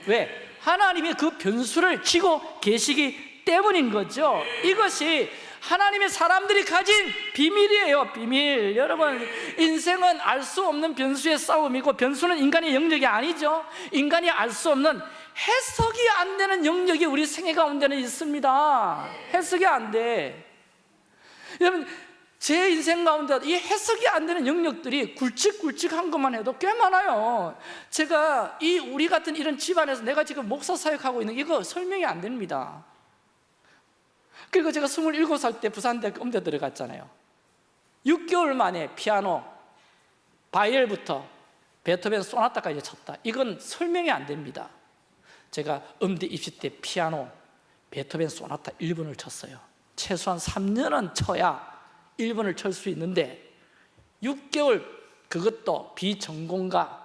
왜? 하나님이 그 변수를 치고 계시기 때문인 거죠. 이것이 하나님의 사람들이 가진 비밀이에요. 비밀. 여러분 인생은 알 수 없는 변수의 싸움이고 변수는 인간의 영역이 아니죠. 인간이 알 수 없는 해석이 안 되는 영역이 우리 생애 가운데는 있습니다. 해석이 안돼. 여러분 제 인생 가운데 이 해석이 안 되는 영역들이 굵직굵직한 것만 해도 꽤 많아요. 제가 이 우리 같은 이런 집안에서 내가 지금 목사 사역하고 있는 이거 설명이 안 됩니다. 그리고 제가 27살 때 부산대학교 음대 들어갔잖아요. 6개월 만에 피아노, 바이엘부터 베토벤 소나타까지 쳤다. 이건 설명이 안 됩니다. 제가 음대 입시 때 피아노, 베토벤 소나타 1번을 쳤어요. 최소한 3년은 쳐야 1번을 칠 수 있는데 6개월 그것도 비전공가한테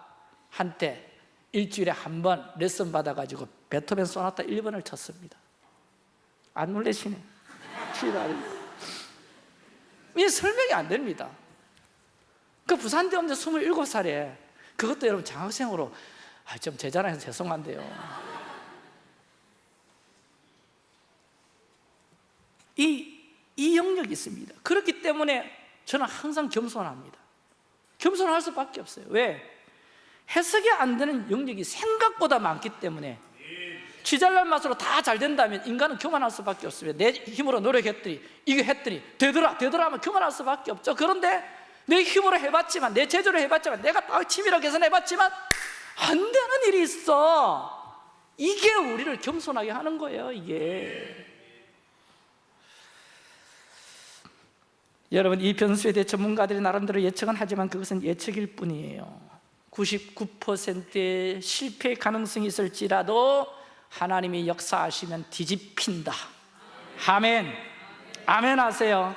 일주일에 한 번 레슨 받아가지고 베토벤 소나타 1번을 쳤습니다. 안 놀래시네. 이게 설명이 안 됩니다. 그 부산대음대 27살에 그것도 여러분 장학생으로 아, 좀 제자랑해서 죄송한데요. 이 이 영역이 있습니다. 그렇기 때문에 저는 항상 겸손합니다. 겸손할 수밖에 없어요. 왜? 해석이 안 되는 영역이 생각보다 많기 때문에 쥐잘난 맛으로 다 잘 된다면 인간은 교만할 수밖에 없습니다. 내 힘으로 노력했더니 이거 했더니 되더라 되더라 하면 교만할 수밖에 없죠. 그런데 내 힘으로 해봤지만 내 제조로 해봤지만 내가 딱 치밀하게 계산해봤지만 안 되는 일이 있어. 이게 우리를 겸손하게 하는 거예요 이게 여러분 이 변수에 대해 전문가들이 나름대로 예측은 하지만 그것은 예측일 뿐이에요. 99%의 실패 가능성이 있을지라도 하나님이 역사하시면 뒤집힌다. 아멘. 아멘 하세요.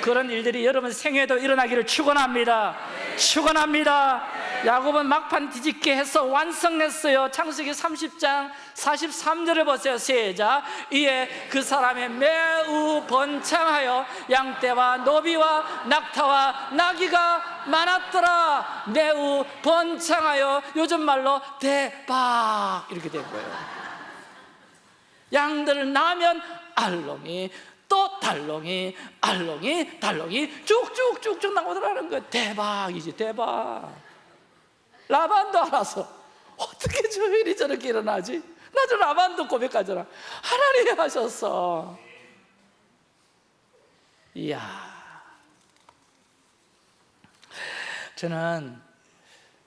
그런 일들이 여러분 생애도 일어나기를 축원합니다. 축원합니다 야곱은 막판 뒤집게 해서 완성했어요. 창세기 30장 43절을 보세요. 시작. 이에 그 사람의 매우 번창하여 양떼와 노비와 낙타와 나귀가 많았더라. 매우 번창하여 요즘 말로 대박! 이렇게 된 거예요. 양들을 낳으면 알롱이 또 달롱이 알롱이 달롱이 쭉쭉쭉쭉 나오더라는 거예요. 대박이지 대박 라반도 알아서 어떻게 저 일이 저렇게 일어나지? 나도 라반도 고백하잖아. 하나님이 하셨어. 이야. 저는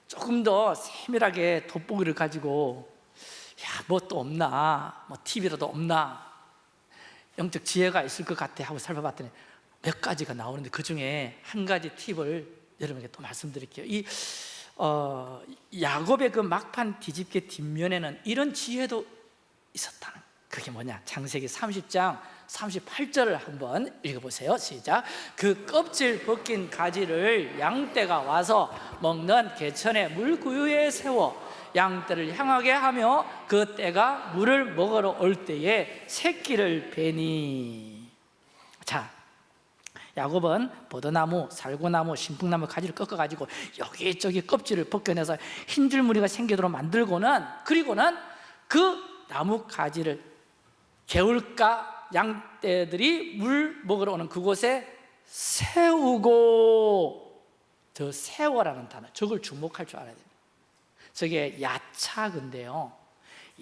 조금 더 세밀하게 돋보기를 가지고 야 뭐 또 없나? 뭐 TV라도 없나? 영적 지혜가 있을 것 같아 하고 살펴봤더니 몇 가지가 나오는데 그 중에 한 가지 팁을 여러분에게 또 말씀드릴게요. 이 어, 야곱의 그 막판 뒤집개 뒷면에는 이런 지혜도 있었다는 그게 뭐냐? 창세기 30장 38절을 한번 읽어보세요. 시작. 그 껍질 벗긴 가지를 양떼가 와서 먹는 개천의 물구유에 세워 양떼를 향하게 하며 그 떼가 물을 먹으러 올 때에 새끼를 베니. 자 야곱은 보드나무, 살구나무, 신풍나무 가지를 꺾어가지고 여기저기 껍질을 벗겨내서 흰 줄무늬가 생기도록 만들고는 그리고는 그 나무 가지를 개울가 양떼들이 물 먹으러 오는 그곳에 세우고 저 세워라는 단어 저걸 주목할 줄 알아야 돼요 저게 야차근데요.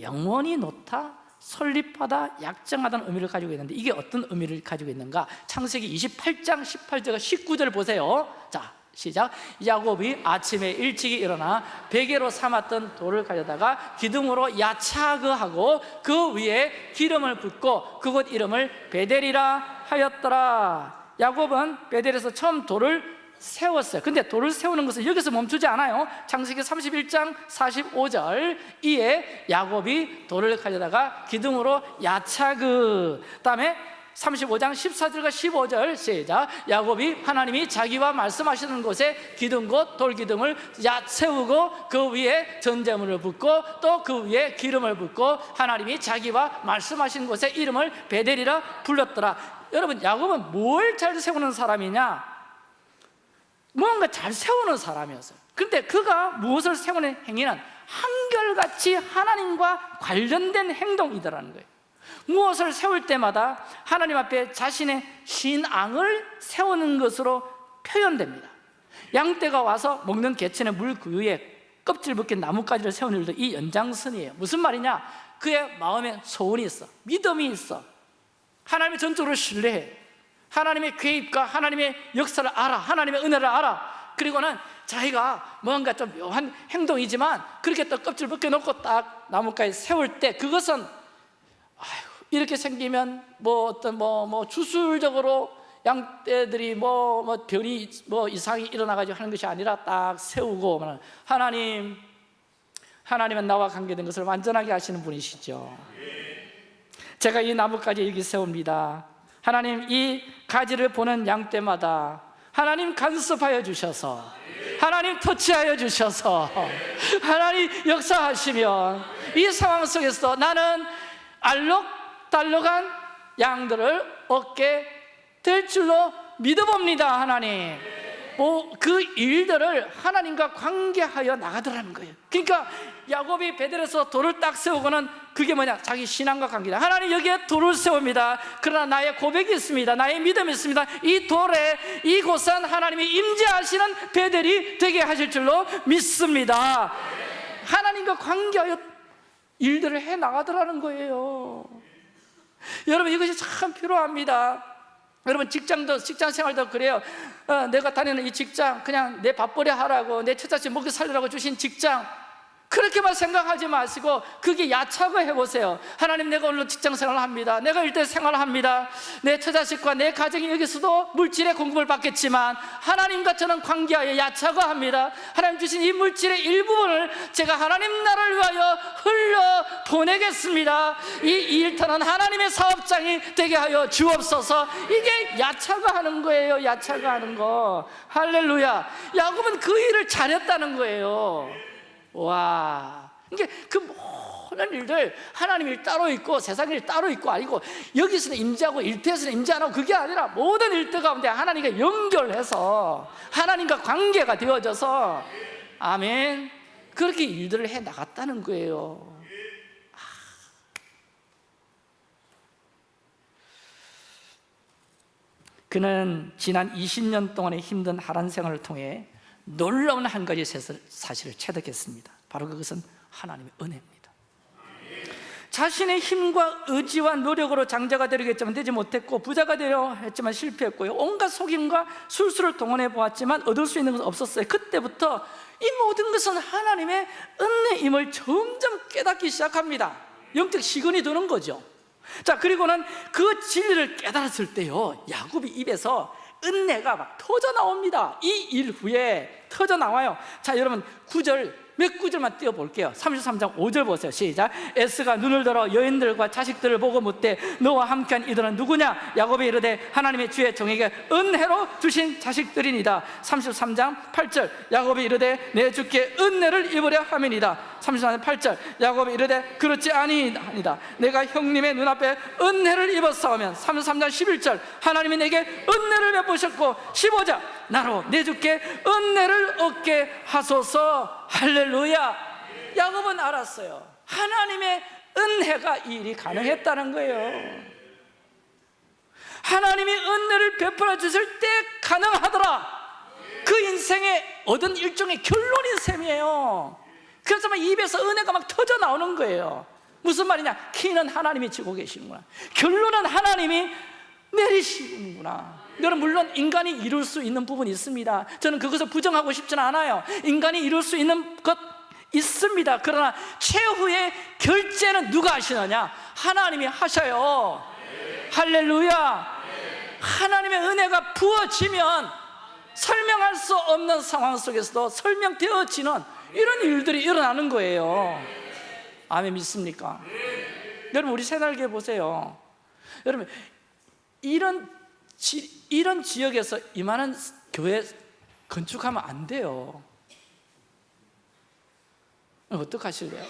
영원히 놓다 설립하다 약정하다는 의미를 가지고 있는데 이게 어떤 의미를 가지고 있는가? 창세기 28장 18절과 19절 보세요. 자 시작. 야곱이 아침에 일찍이 일어나 베개로 삼았던 돌을 가져다가 기둥으로 야차그하고 그 위에 기름을 붓고 그곳 이름을 베델이라 하였더라. 야곱은 베델에서 처음 돌을 세웠어요. 근데 돌을 세우는 것은 여기서 멈추지 않아요. 창세기 31장 45절. 이에 야곱이 돌을 가져다가 기둥으로 야차그. 다음에 35장 14절과 15절 시작. 야곱이 하나님이 자기와 말씀하시는 곳에 기둥곳 돌기둥을 야 세우고 그 위에 전제물을 붓고 또 그 위에 기름을 붓고 하나님이 자기와 말씀하신 곳에 이름을 베델이라 불렀더라. 여러분 야곱은 뭘 잘 세우는 사람이냐 뭔가 잘 세우는 사람이었어요. 근데 그가 무엇을 세우는 행위는 한결같이 하나님과 관련된 행동이더라는 거예요. 무엇을 세울 때마다 하나님 앞에 자신의 신앙을 세우는 것으로 표현됩니다. 양떼가 와서 먹는 개천의 물 그 위에 껍질 벗긴 나뭇가지를 세우는 일도 이 연장선이에요. 무슨 말이냐? 그의 마음에 소원이 있어. 믿음이 있어. 하나님의 전적으로 신뢰해 하나님의 계획과 하나님의 역사를 알아 하나님의 은혜를 알아. 그리고는 자기가 뭔가 좀 묘한 행동이지만 그렇게 또 껍질 벗겨놓고 딱 나뭇가지 세울 때 그것은 아이고, 이렇게 생기면 뭐 어떤 뭐, 뭐 주술적으로 양떼들이 뭐, 뭐 별이 뭐 이상이 일어나가지고 하는 것이 아니라 딱 세우고 하나님 하나님은 나와 관계된 것을 완전하게 하시는 분이시죠. 제가 이 나뭇가지 여기 세웁니다 하나님 이 가지를 보는 양떼마다 하나님 간섭하여 주셔서 하나님 터치하여 주셔서 하나님 역사하시면 이 상황 속에서 나는 알록달록한 양들을 얻게 될 줄로 믿어봅니다 하나님. 뭐 그 일들을 하나님과 관계하여 나가더라는 거예요. 그러니까 야곱이 베델에서 돌을 딱 세우고는 그게 뭐냐? 자기 신앙과 관계다. 하나님 여기에 돌을 세웁니다. 그러나 나의 고백이 있습니다. 나의 믿음이 있습니다. 이 돌에 이곳은 하나님이 임재하시는 베델이 되게 하실 줄로 믿습니다. 하나님과 관계하여 일들을 해 나가더라는 거예요. 여러분 이것이 참 필요합니다. 여러분 직장도 직장 생활도 그래요. 어, 내가 다니는 이 직장 그냥 내 밥벌이 하라고 내 처자식 먹여 살리라고 주신 직장 그렇게만 생각하지 마시고 그게 야차고 해보세요. 하나님 내가 오늘 직장생활을 합니다. 내가 일대 생활을 합니다. 내 처자식과 내 가정이 여기서도 물질의 공급을 받겠지만 하나님과 저는 관계하여 야차고 합니다. 하나님 주신 이 물질의 일부분을 제가 하나님 나라를 위하여 흘려 보내겠습니다. 이 일터는 하나님의 사업장이 되게 하여 주옵소서. 이게 야차가 하는 거예요. 야차가 하는 거. 할렐루야. 야곱은 그 일을 잘했다는 거예요 와. 이게 그 모든 일들 하나님 일 따로 있고 세상 일 따로 있고 아니고 여기서는 임재하고 일터에서는 임재 안 하고 그게 아니라 모든 일터 가운데 하나님과 연결해서 하나님과 관계가 되어져서 아멘. 그렇게 일들을 해 나갔다는 거예요. 그는 지난 20년 동안의 힘든 하란 생활을 통해 놀라운 한 가지 사실을 체득했습니다. 바로 그것은 하나님의 은혜입니다. 자신의 힘과 의지와 노력으로 장자가 되려겠지만 되지 못했고 부자가 되려 했지만 실패했고요. 온갖 속임과 술수를 동원해 보았지만 얻을 수 있는 것은 없었어요. 그때부터 이 모든 것은 하나님의 은혜임을 점점 깨닫기 시작합니다. 영적 시건이 드는 거죠. 자 그리고는 그 진리를 깨달았을 때요. 야곱이 입에서 은혜가 막 터져 나옵니다. 이 일 후에 터져 나와요. 자 여러분 구절 몇 구절만 띄워볼게요. 33장 5절 보세요. 시작. 에스가 눈을 들어 여인들과 자식들을 보고 묻되 너와 함께한 이들은 누구냐? 야곱이 이르되 하나님의 주의 종에게 은혜로 주신 자식들이니다. 33장 8절. 야곱이 이르되 내 주께 은혜를 입으려 함이니다. 33장 8절. 야곱이 이르되 그렇지 아니하니다 내가 형님의 눈앞에 은혜를 입었사오면 33장 11절. 하나님이 내게 은혜를 베푸셨고 15절. 나로 내 주께 은혜를 얻게 하소서 할렐루야. 야곱은 알았어요. 하나님의 은혜가 이 일이 가능했다는 거예요. 하나님이 은혜를 베풀어 주실 때 가능하더라. 그 인생에 얻은 일종의 결론인 셈이에요. 그래서 막 입에서 은혜가 막 터져 나오는 거예요. 무슨 말이냐? 키는 하나님이 지고 계시는구나. 결론은 하나님이 내리시는구나 여러분 물론 인간이 이룰 수 있는 부분이 있습니다. 저는 그것을 부정하고 싶지는 않아요. 인간이 이룰 수 있는 것 있습니다. 그러나 최후의 결제는 누가 하시느냐? 하나님이 하셔요. 할렐루야. 하나님의 은혜가 부어지면 설명할 수 없는 상황 속에서도 설명되어지는 이런 일들이 일어나는 거예요. 아멘 믿습니까? 여러분 우리 새날개 보세요. 여러분 이런 지, 이런 지역에서 이만한 교회 건축하면 안 돼요. 어떡하실래요?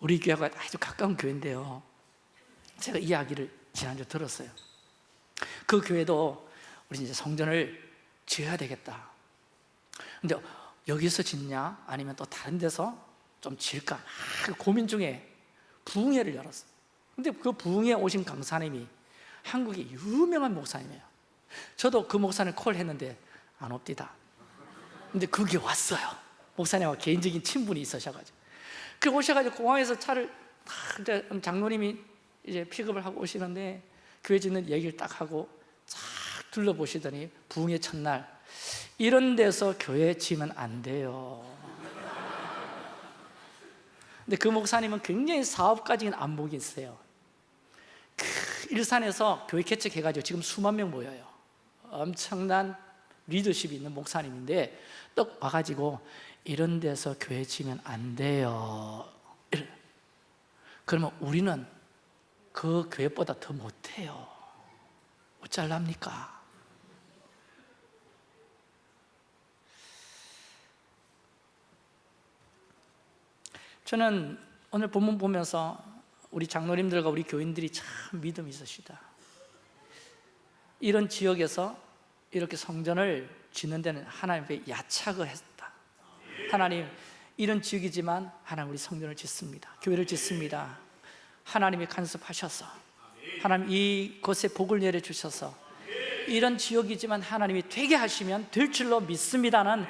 우리 교회가 아주 가까운 교회인데요. 제가 이야기를 지난주 들었어요. 그 교회도 우리 이제 성전을 지어야 되겠다. 근데 여기서 짓냐? 아니면 또 다른 데서 좀 지을까? 막 고민 중에 부흥회를 열었어요 근데 그 부흥에 오신 강사님이 한국의 유명한 목사님이에요. 저도 그 목사님 콜 했는데 안 옵디다. 근데 그게 왔어요. 목사님과 개인적인 친분이 있으셔가지고. 그 오셔가지고 공항에서 차를 딱 장로님이 이제 픽업을 하고 오시는데 교회 짓는 얘기를 딱 하고 쫙 둘러보시더니 부흥의 첫날 이런 데서 교회 지면 안 돼요. 근데 그 목사님은 굉장히 사업가적인 안목이 있어요. 그 일산에서 교회 개척해가지고 지금 수만 명 모여요. 엄청난 리더십이 있는 목사님인데 또 와가지고 이런 데서 교회 지면 안 돼요. 그러면 우리는 그 교회보다 더 못해요. 어쩔랍니까? 저는 오늘 본문 보면서 우리 장로님들과 우리 교인들이 참 믿음이 있으시다. 이런 지역에서 이렇게 성전을 짓는 데는 하나님의 야착을 했다. 하나님 이런 지역이지만 하나님 우리 성전을 짓습니다. 교회를 짓습니다. 하나님이 간섭하셔서 하나님 이곳에 복을 내려주셔서 이런 지역이지만 하나님이 되게 하시면 될 줄로 믿습니다는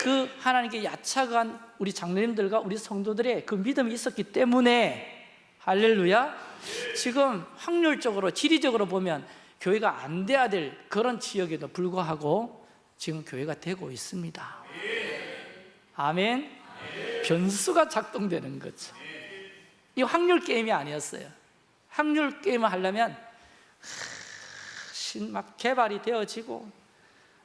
그 하나님께 야착한 우리 장로님들과 우리 성도들의 그 믿음이 있었기 때문에 할렐루야 지금 확률적으로 지리적으로 보면 교회가 안 돼야 될 그런 지역에도 불구하고 지금 교회가 되고 있습니다 아멘. 변수가 작동되는 거죠. 이 확률 게임이 아니었어요. 확률 게임을 하려면 신막 개발이 되어지고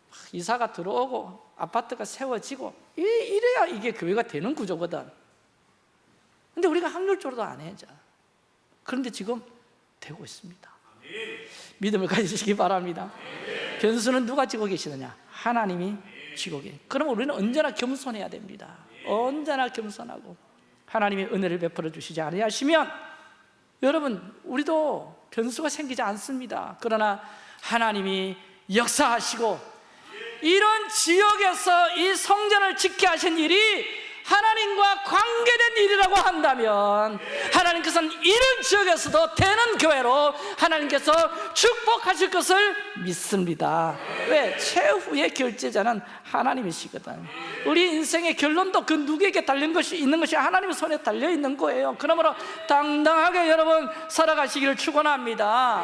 막 이사가 들어오고 아파트가 세워지고 이- 이래야 이게 교회가 되는 구조거든. 근데 우리가 확률적으로도 안 해죠. 그런데 지금 되고 있습니다. 믿음을 가지시기 바랍니다. 변수는 누가 지고 계시느냐? 하나님이 지고 계시. 그럼 우리는 언제나 겸손해야 됩니다. 언제나 겸손하고 하나님의 은혜를 베풀어 주시지 아니하시면 여러분 우리도 변수가 생기지 않습니다. 그러나 하나님이 역사하시고 이런 지역에서 이 성전을 짓게 하신 일이 하나님과 관계된 일이라고 한다면 하나님께서는 이런 지역에서도 되는 교회로 하나님께서 축복하실 것을 믿습니다. 왜? 최후의 결제자는 하나님이시거든. 우리 인생의 결론도 그 누구에게 달린 것이 있는 것이 하나님의 손에 달려 있는 거예요. 그러므로 당당하게 여러분 살아가시기를 축원합니다.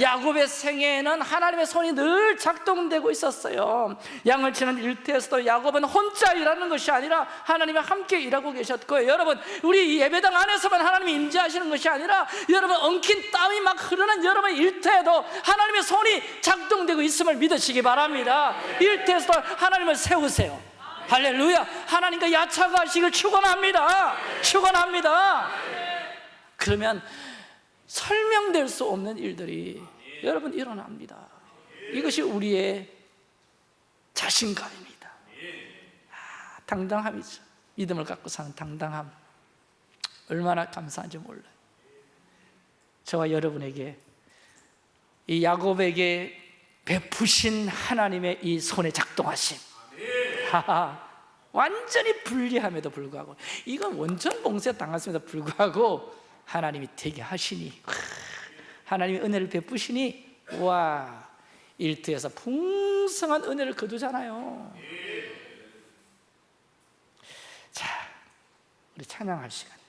야곱의 생애에는 하나님의 손이 늘 작동되고 있었어요. 양을 치는 일터에서도 야곱은 혼자 일하는 것이 아니라 하나님이 함께 일하고 계셨고요. 여러분 우리 이 예배당 안에서만 하나님이 임재하시는 것이 아니라 여러분 엉킨 땀이 막 흐르는 여러분 일터에도 하나님의 손이 작동되고 있음을 믿으시기 바랍니다. 일터에서도 하나님을 세우세요. 할렐루야. 하나님과 야차가하시길 축원합니다. 축원합니다. 그러면 설명될 수 없는 일들이 여러분 일어납니다. 이것이 우리의 자신감입니다. 아, 당당함이죠 믿음을 갖고 사는 당당함 얼마나 감사한지 몰라요. 저와 여러분에게 이 야곱에게 베푸신 하나님의 이 손에 작동하심. 완전히 불리함에도 불구하고 이건 원천 봉쇄 당했음에도 불구하고 하나님이 되게 하시니 크, 하나님의 은혜를 베푸시니 와 일터에서 풍성한 은혜를 거두잖아요. 자 우리 찬양할 시간